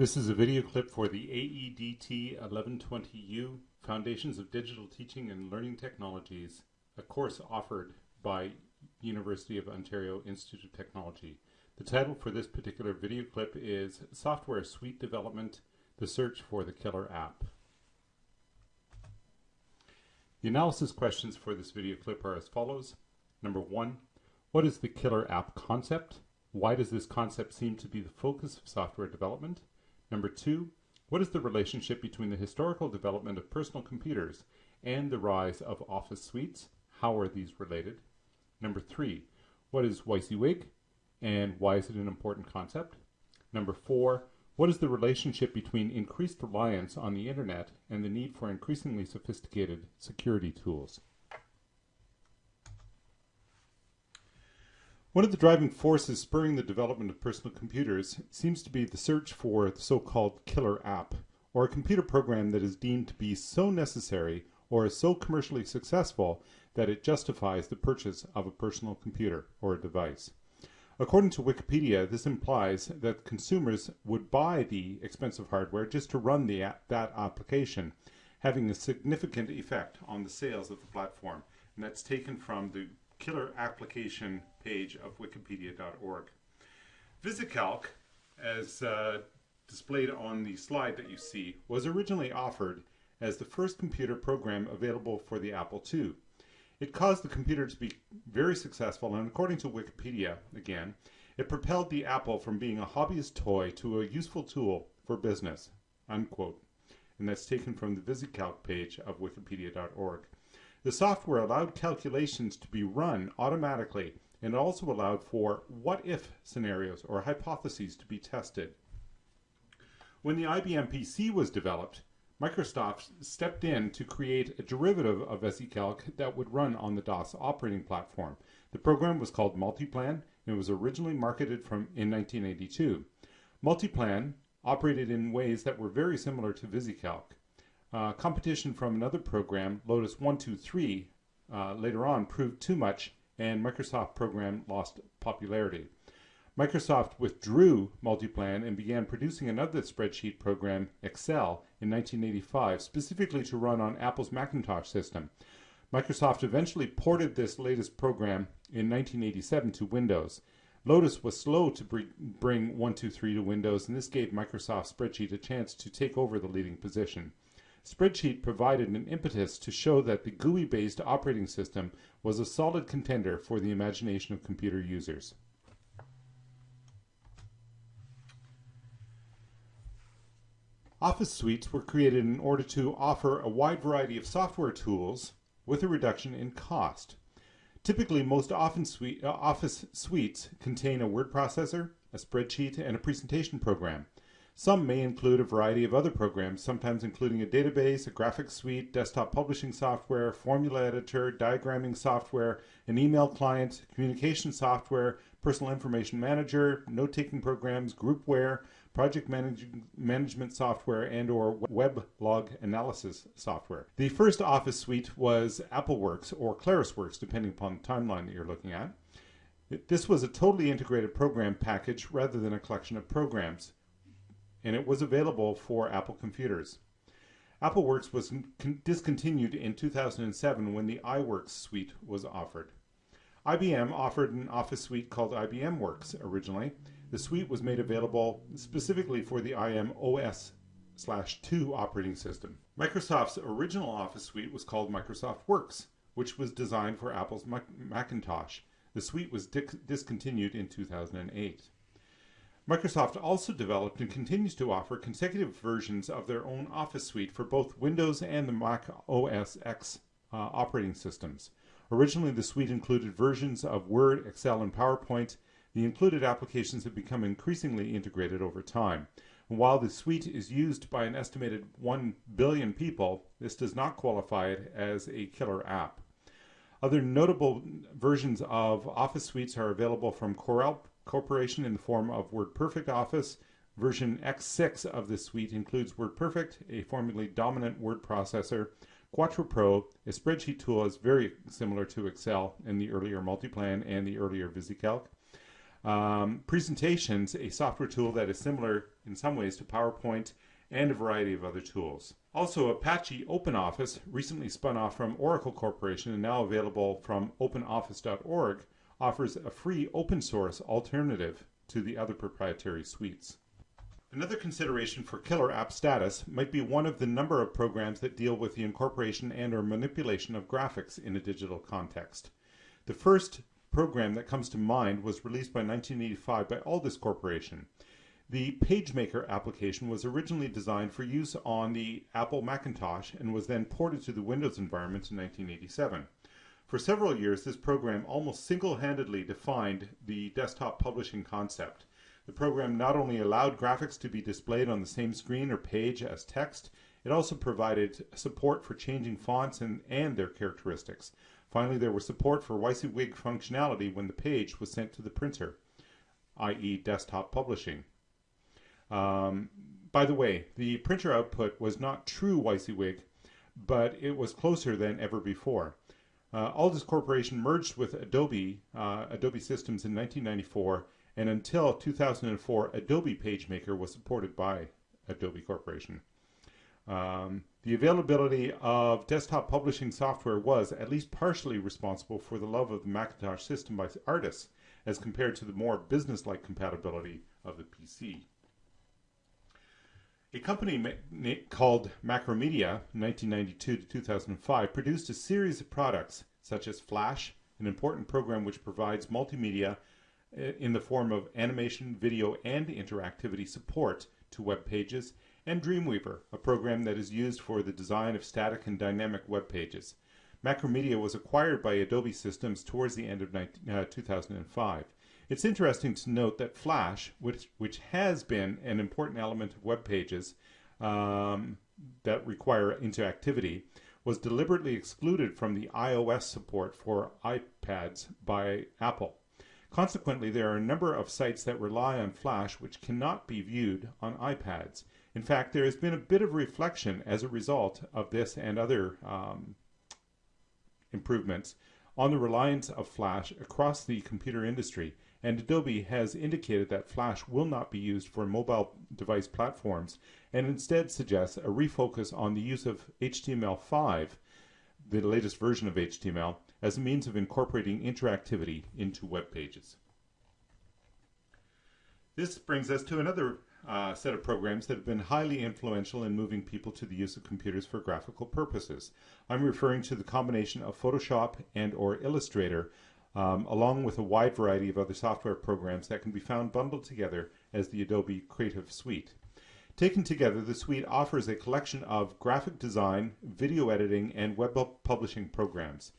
This is a video clip for the AEDT 1120U Foundations of Digital Teaching and Learning Technologies, a course offered by University of Ontario Institute of Technology. The title for this particular video clip is Software Suite Development, the Search for the Killer App. The analysis questions for this video clip are as follows. Number one, what is the killer app concept? Why does this concept seem to be the focus of software development? Number two, what is the relationship between the historical development of personal computers and the rise of office suites? How are these related? Number three, what is WYSIWYG and why is it an important concept? Number four, what is the relationship between increased reliance on the internet and the need for increasingly sophisticated security tools? One of the driving forces spurring the development of personal computers seems to be the search for the so-called killer app, or a computer program that is deemed to be so necessary or is so commercially successful that it justifies the purchase of a personal computer or a device. According to Wikipedia, this implies that consumers would buy the expensive hardware just to run the that application, having a significant effect on the sales of the platform. And that's taken from the killer application page of wikipedia.org. VisiCalc, as uh, displayed on the slide that you see, was originally offered as the first computer program available for the Apple II. It caused the computer to be very successful, and according to Wikipedia, again, it propelled the Apple from being a hobbyist toy to a useful tool for business, unquote. And that's taken from the VisiCalc page of wikipedia.org. The software allowed calculations to be run automatically and also allowed for what-if scenarios or hypotheses to be tested. When the IBM PC was developed, Microsoft stepped in to create a derivative of VisiCalc that would run on the DOS operating platform. The program was called Multiplan and was originally marketed from in 1982. Multiplan operated in ways that were very similar to VisiCalc. Uh, competition from another program, Lotus 123, uh, later on proved too much and Microsoft program lost popularity. Microsoft withdrew Multiplan and began producing another spreadsheet program, Excel, in 1985, specifically to run on Apple's Macintosh system. Microsoft eventually ported this latest program in 1987 to Windows. Lotus was slow to bring 123 to Windows, and this gave Microsoft Spreadsheet a chance to take over the leading position. Spreadsheet provided an impetus to show that the GUI-based operating system was a solid contender for the imagination of computer users. Office suites were created in order to offer a wide variety of software tools with a reduction in cost. Typically, most often suite, uh, Office suites contain a word processor, a spreadsheet, and a presentation program. Some may include a variety of other programs, sometimes including a database, a graphics suite, desktop publishing software, formula editor, diagramming software, an email client, communication software, personal information manager, note-taking programs, groupware, project manage management software, and or web log analysis software. The first Office suite was AppleWorks or ClarisWorks, depending upon the timeline that you're looking at. This was a totally integrated program package rather than a collection of programs and it was available for Apple computers. AppleWorks was discontinued in 2007 when the iWorks suite was offered. IBM offered an office suite called IBM Works originally. The suite was made available specifically for the IM OS 2 operating system. Microsoft's original office suite was called Microsoft Works, which was designed for Apple's Macintosh. The suite was discontinued in 2008. Microsoft also developed and continues to offer consecutive versions of their own Office suite for both Windows and the Mac OS X uh, operating systems. Originally, the suite included versions of Word, Excel, and PowerPoint. The included applications have become increasingly integrated over time. And while the suite is used by an estimated 1 billion people, this does not qualify it as a killer app. Other notable versions of Office suites are available from Corel Corporation in the form of WordPerfect Office. Version X6 of this suite includes WordPerfect, a formerly dominant word processor, Quattro Pro, a spreadsheet tool is very similar to Excel in the earlier Multiplan and the earlier VisiCalc. Um, presentations, a software tool that is similar in some ways to PowerPoint and a variety of other tools. Also, Apache OpenOffice, recently spun off from Oracle Corporation and now available from openoffice.org, offers a free open source alternative to the other proprietary suites. Another consideration for killer app status might be one of the number of programs that deal with the incorporation and or manipulation of graphics in a digital context. The first program that comes to mind was released by 1985 by Aldus Corporation. The PageMaker application was originally designed for use on the Apple Macintosh and was then ported to the Windows environment in 1987. For several years, this program almost single-handedly defined the desktop publishing concept. The program not only allowed graphics to be displayed on the same screen or page as text, it also provided support for changing fonts and, and their characteristics. Finally, there was support for WYSIWYG functionality when the page was sent to the printer, i.e. desktop publishing. Um, by the way, the printer output was not true WYSIWYG, but it was closer than ever before. Uh, Aldus Corporation merged with Adobe, uh, Adobe Systems in 1994 and until 2004, Adobe PageMaker was supported by Adobe Corporation. Um, the availability of desktop publishing software was at least partially responsible for the love of the Macintosh system by artists as compared to the more business-like compatibility of the PC. A company called Macromedia, 1992 to 2005, produced a series of products such as Flash, an important program which provides multimedia in the form of animation, video, and interactivity support to web pages, and Dreamweaver, a program that is used for the design of static and dynamic web pages. Macromedia was acquired by Adobe Systems towards the end of 19, uh, 2005. It's interesting to note that Flash, which, which has been an important element of web pages um, that require interactivity, was deliberately excluded from the iOS support for iPads by Apple. Consequently, there are a number of sites that rely on Flash which cannot be viewed on iPads. In fact, there has been a bit of reflection as a result of this and other um, improvements on the reliance of Flash across the computer industry, and Adobe has indicated that Flash will not be used for mobile device platforms and instead suggests a refocus on the use of HTML5, the latest version of HTML, as a means of incorporating interactivity into web pages. This brings us to another uh, set of programs that have been highly influential in moving people to the use of computers for graphical purposes. I'm referring to the combination of Photoshop and or Illustrator um, along with a wide variety of other software programs that can be found bundled together as the Adobe Creative Suite. Taken together, the suite offers a collection of graphic design, video editing, and web publishing programs.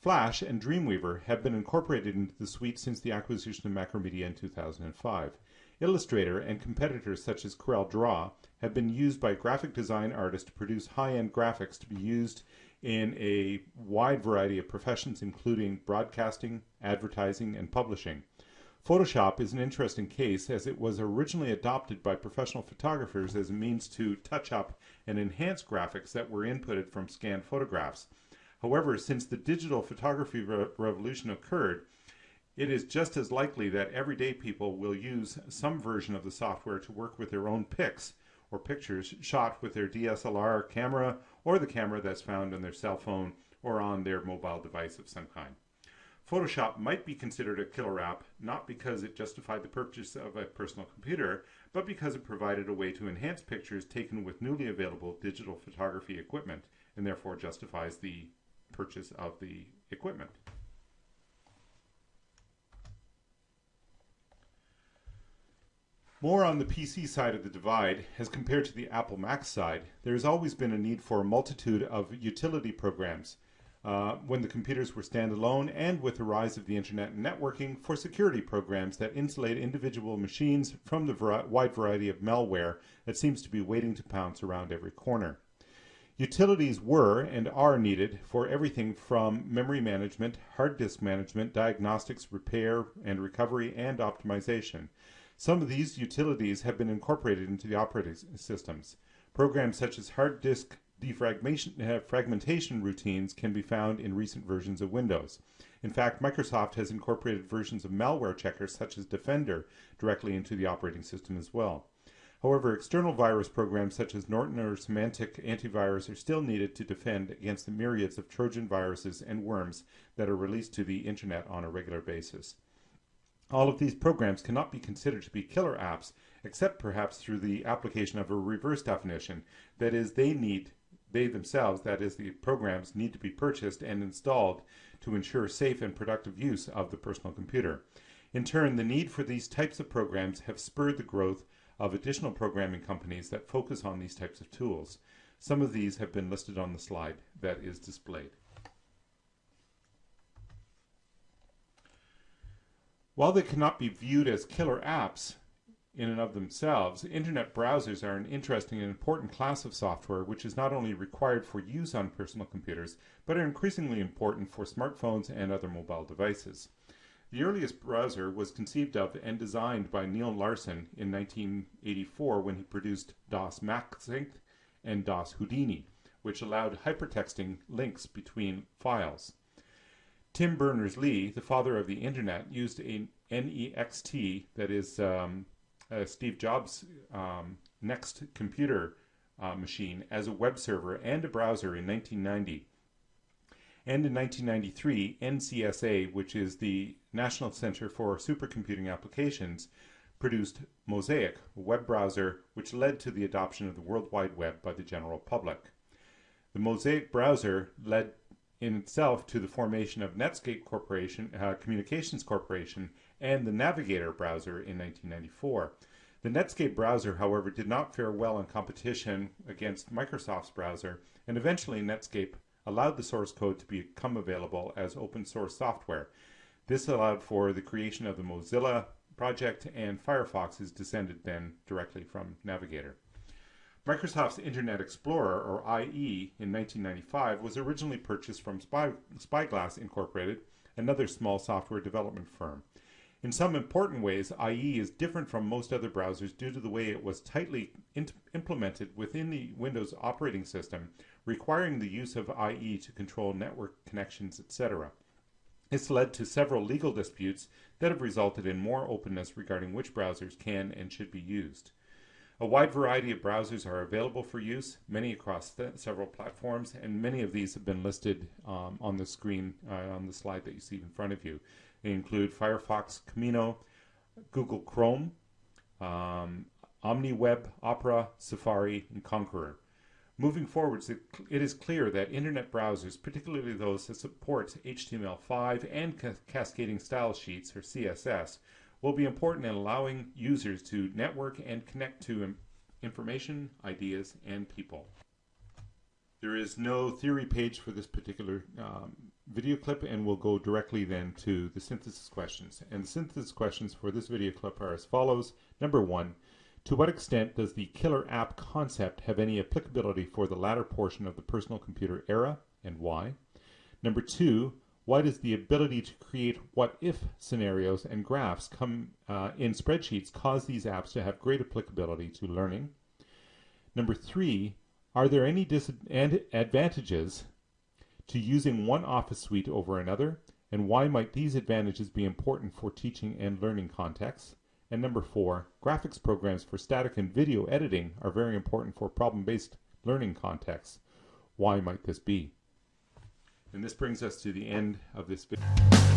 Flash and Dreamweaver have been incorporated into the suite since the acquisition of Macromedia in 2005. Illustrator and competitors such as Corel Draw have been used by graphic design artists to produce high-end graphics to be used in a wide variety of professions including broadcasting, advertising, and publishing. Photoshop is an interesting case as it was originally adopted by professional photographers as a means to touch up and enhance graphics that were inputted from scanned photographs. However, since the digital photography re revolution occurred, it is just as likely that everyday people will use some version of the software to work with their own pics or pictures shot with their DSLR camera or the camera that's found on their cell phone or on their mobile device of some kind. Photoshop might be considered a killer app, not because it justified the purchase of a personal computer, but because it provided a way to enhance pictures taken with newly available digital photography equipment, and therefore justifies the purchase of the equipment. More on the PC side of the divide, as compared to the Apple Mac side, there has always been a need for a multitude of utility programs uh, when the computers were standalone and with the rise of the internet and networking for security programs that insulate individual machines from the wide variety of malware that seems to be waiting to pounce around every corner. Utilities were and are needed for everything from memory management, hard disk management, diagnostics, repair and recovery, and optimization. Some of these utilities have been incorporated into the operating systems. Programs such as hard disk defragmentation uh, fragmentation routines can be found in recent versions of Windows. In fact, Microsoft has incorporated versions of malware checkers such as Defender directly into the operating system as well. However, external virus programs such as Norton or Symantec antivirus are still needed to defend against the myriads of Trojan viruses and worms that are released to the internet on a regular basis. All of these programs cannot be considered to be killer apps, except perhaps through the application of a reverse definition. That is, they need, they themselves, that is, the programs need to be purchased and installed to ensure safe and productive use of the personal computer. In turn, the need for these types of programs have spurred the growth of additional programming companies that focus on these types of tools. Some of these have been listed on the slide that is displayed. While they cannot be viewed as killer apps in and of themselves, internet browsers are an interesting and important class of software which is not only required for use on personal computers, but are increasingly important for smartphones and other mobile devices. The earliest browser was conceived of and designed by Neil Larson in 1984 when he produced DOS MaxThink and DOS Houdini, which allowed hypertexting links between files. Tim Berners-Lee, the father of the internet, used a NeXT, that is um, uh, Steve Jobs' um, NeXT computer uh, machine, as a web server and a browser in 1990. And in 1993, NCSA, which is the National Center for Supercomputing Applications, produced Mosaic, a web browser which led to the adoption of the World Wide Web by the general public. The Mosaic browser led in itself to the formation of Netscape Corporation, uh, Communications Corporation and the Navigator browser in 1994. The Netscape browser, however, did not fare well in competition against Microsoft's browser, and eventually Netscape allowed the source code to become available as open source software. This allowed for the creation of the Mozilla project, and Firefox is descended then directly from Navigator. Microsoft's Internet Explorer, or IE, in 1995 was originally purchased from Spy, Spyglass Incorporated, another small software development firm. In some important ways, IE is different from most other browsers due to the way it was tightly implemented within the Windows operating system, requiring the use of IE to control network connections, etc. This led to several legal disputes that have resulted in more openness regarding which browsers can and should be used. A wide variety of browsers are available for use, many across several platforms, and many of these have been listed um, on the screen uh, on the slide that you see in front of you. They include Firefox, Camino, Google Chrome, um, OmniWeb, Opera, Safari, and Konqueror. Moving forwards, it, is clear that internet browsers, particularly those that support HTML5 and ca cascading style sheets, or CSS, will be important in allowing users to network and connect to information, ideas, and people. There is no theory page for this particular um, video clip and we'll go directly then to the synthesis questions. And the synthesis questions for this video clip are as follows. Number one, to what extent does the killer app concept have any applicability for the latter portion of the personal computer era and why? Number two, why does the ability to create what if scenarios and graphs come uh, in spreadsheets cause these apps to have great applicability to learning? Number three, are there any disadvantages to using one office suite over another? And why might these advantages be important for teaching and learning contexts? And number four, graphics programs for static and video editing are very important for problem-based learning contexts. Why might this be? And this brings us to the end of this video.